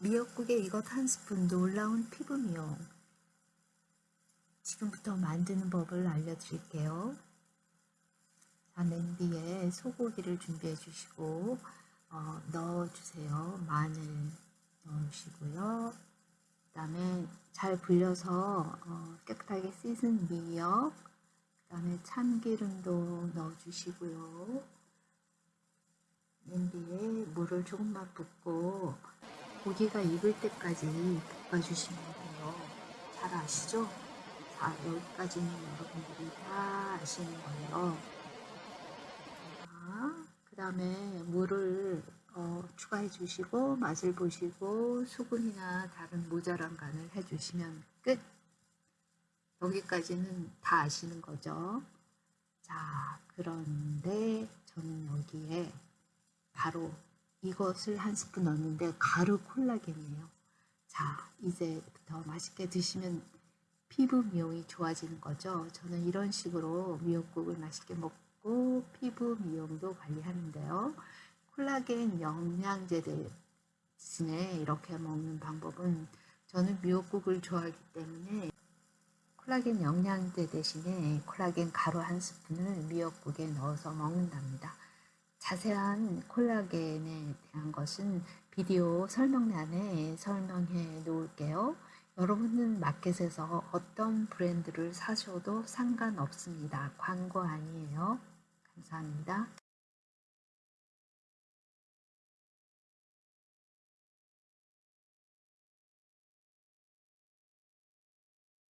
미역국에 이것 한 스푼 놀라운 피부 미용. 지금부터 만드는 법을 알려드릴게요. 자, 냄비에 소고기를 준비해 주시고 어, 넣어주세요. 마늘 넣으시고요. 그 다음에 잘 불려서 어, 깨끗하게 씻은 미역, 그 다음에 참기름도 넣어주시고요. 냄비에 물을 조금만 붓고 고기가 익을 때까지 볶아주시면 돼요. 잘 아시죠? 자, 여기까지는 여러분들이 다 아시는 거예요. 자, 그 다음에 물을 어, 추가해 주시고 맛을 보시고 수분이나 다른 모자란 간을 해 주시면 끝. 여기까지는 다 아시는 거죠. 자, 그런데 저는 여기에 바로 이것을 한 스푼 넣었는데 가루 콜라겐이에요. 자, 이제부터 맛있게 드시면 피부 미용이 좋아지는 거죠. 저는 이런 식으로 미역국을 맛있게 먹고 피부 미용도 관리하는데요. 콜라겐 영양제 대신에 이렇게 먹는 방법은 저는 미역국을 좋아하기 때문에 콜라겐 영양제 대신에 콜라겐 가루 한 스푼을 미역국에 넣어서 먹는답니다. 자세한 콜라겐에 대한 것은 비디오 설명란에 설명해 놓을게요. 여러분은 마켓에서 어떤 브랜드를 사셔도 상관없습니다. 광고 아니에요. 감사합니다.